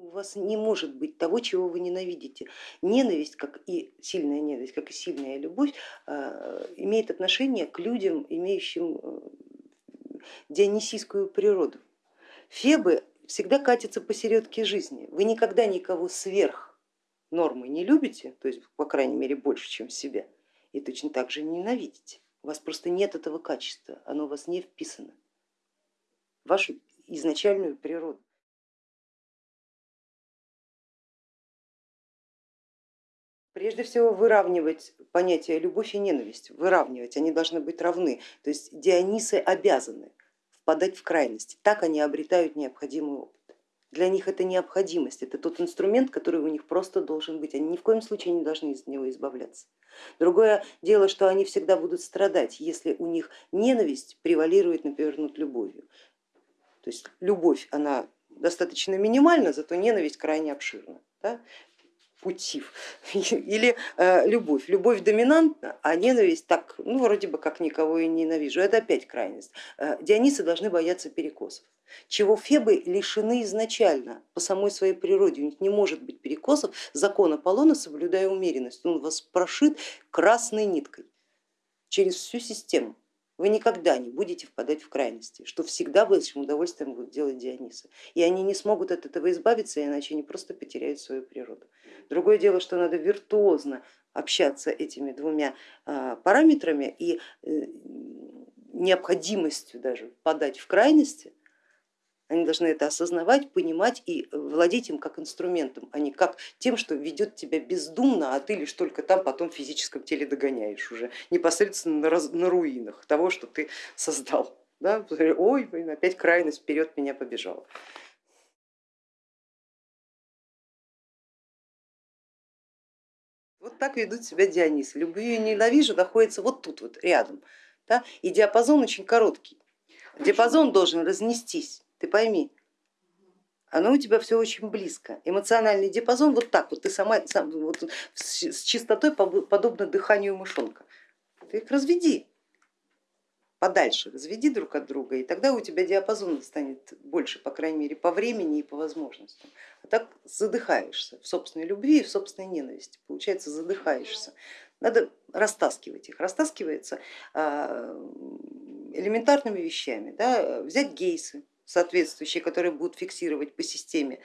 У вас не может быть того, чего вы ненавидите. Ненависть, как и сильная ненависть, как и сильная любовь, а, имеет отношение к людям, имеющим э, дионисийскую природу. Фебы всегда катятся посередке жизни. Вы никогда никого сверх нормы не любите, то есть по крайней мере больше, чем себя, и точно так же ненавидите. У вас просто нет этого качества, оно у вас не вписано в вашу изначальную природу. Прежде всего выравнивать понятия любовь и ненависть, выравнивать, они должны быть равны. То есть Дионисы обязаны впадать в крайности, так они обретают необходимый опыт. Для них это необходимость, это тот инструмент, который у них просто должен быть, они ни в коем случае не должны из него избавляться. Другое дело, что они всегда будут страдать, если у них ненависть превалирует, например, над любовью. То есть любовь, она достаточно минимальна, зато ненависть крайне обширна. Да? Путив или э, любовь. Любовь доминантна, а ненависть так, ну вроде бы как никого и ненавижу. Это опять крайность. Э, Дионисы должны бояться перекосов, чего Фебы лишены изначально по самой своей природе. У них не может быть перекосов. Закон Аполлона, соблюдая умеренность, он вас прошит красной ниткой через всю систему вы никогда не будете впадать в крайности, что всегда большим удовольствием будут делать Дионисы. И они не смогут от этого избавиться, иначе они просто потеряют свою природу. Другое дело, что надо виртуозно общаться этими двумя а, параметрами и э, необходимостью даже впадать в крайности, они должны это осознавать, понимать и владеть им как инструментом, а не как тем, что ведет тебя бездумно, а ты лишь только там потом в физическом теле догоняешь уже непосредственно на, раз, на руинах того, что ты создал. Да? Ой, блин, опять крайность вперед меня побежала. Вот так ведут себя Дионисы. Люблю и ненавижу находится вот тут вот рядом. Да? И диапазон очень короткий. Диапазон должен разнестись ты пойми, оно у тебя все очень близко. Эмоциональный диапазон вот так вот, ты сама сам, вот, с чистотой подобно дыханию мышонка. Ты их разведи подальше, разведи друг от друга, и тогда у тебя диапазон станет больше, по крайней мере, по времени и по возможностям. А так задыхаешься в собственной любви и в собственной ненависти, получается задыхаешься. Надо растаскивать их. Растаскивается а, элементарными вещами. Да? Взять гейсы, соответствующие, которые будут фиксировать по системе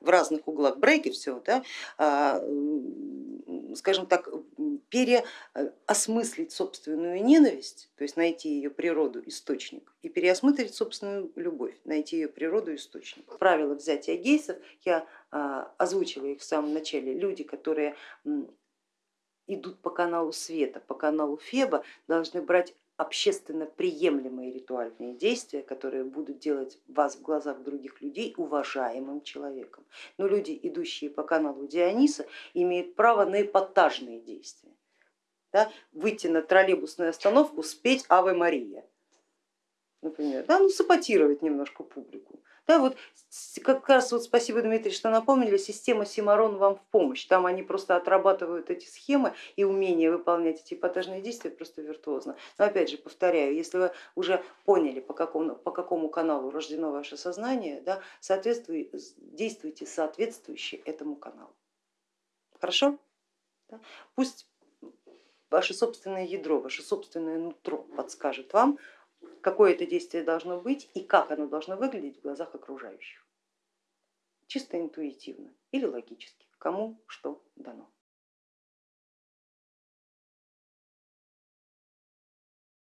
в разных углах брейки все, да, а, скажем так, переосмыслить собственную ненависть, то есть найти ее природу, источник, и переосмыслить собственную любовь, найти ее природу, источник. Правила взятия гейсов, я а, озвучила их в самом начале, люди, которые идут по каналу света, по каналу Феба, должны брать общественно приемлемые ритуальные действия, которые будут делать вас в глазах других людей уважаемым человеком. Но люди, идущие по каналу Диониса, имеют право на эпатажные действия. Да? Выйти на троллейбусную остановку, спеть Аве Мария, например, да? ну, саботировать немножко публику. Да, вот как раз вот спасибо, Дмитрий, что напомнили, система Симарон вам в помощь. Там они просто отрабатывают эти схемы и умение выполнять эти эпатажные действия просто виртуозно. Но опять же, повторяю, если вы уже поняли, по какому, по какому каналу рождено ваше сознание, да, действуйте соответствующе этому каналу. Хорошо? Да? Пусть ваше собственное ядро, ваше собственное нутро подскажет вам, какое это действие должно быть и как оно должно выглядеть в глазах окружающих. Чисто интуитивно или логически, кому что дано.